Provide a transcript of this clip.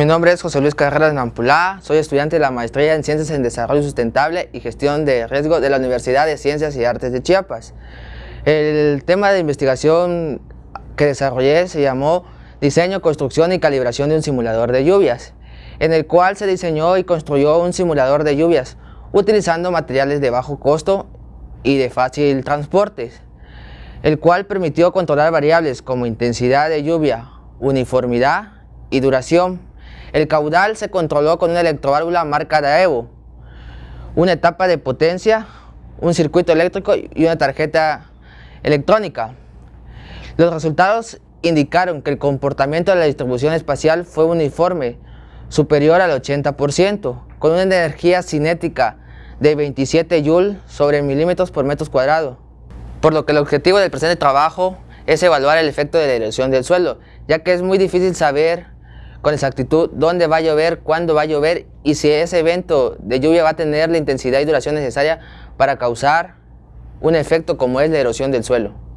Mi nombre es José Luis Carreras Nampulá, soy estudiante de la Maestría en Ciencias en Desarrollo Sustentable y Gestión de Riesgo de la Universidad de Ciencias y Artes de Chiapas. El tema de investigación que desarrollé se llamó Diseño, Construcción y Calibración de un simulador de lluvias, en el cual se diseñó y construyó un simulador de lluvias utilizando materiales de bajo costo y de fácil transporte, el cual permitió controlar variables como intensidad de lluvia, uniformidad y duración el caudal se controló con una electroválvula marca Daevo, una etapa de potencia, un circuito eléctrico y una tarjeta electrónica. Los resultados indicaron que el comportamiento de la distribución espacial fue uniforme, superior al 80%, con una energía cinética de 27 Joule sobre milímetros por metros cuadrados. Por lo que el objetivo del presente trabajo es evaluar el efecto de la erosión del suelo, ya que es muy difícil saber con exactitud dónde va a llover, cuándo va a llover y si ese evento de lluvia va a tener la intensidad y duración necesaria para causar un efecto como es la erosión del suelo.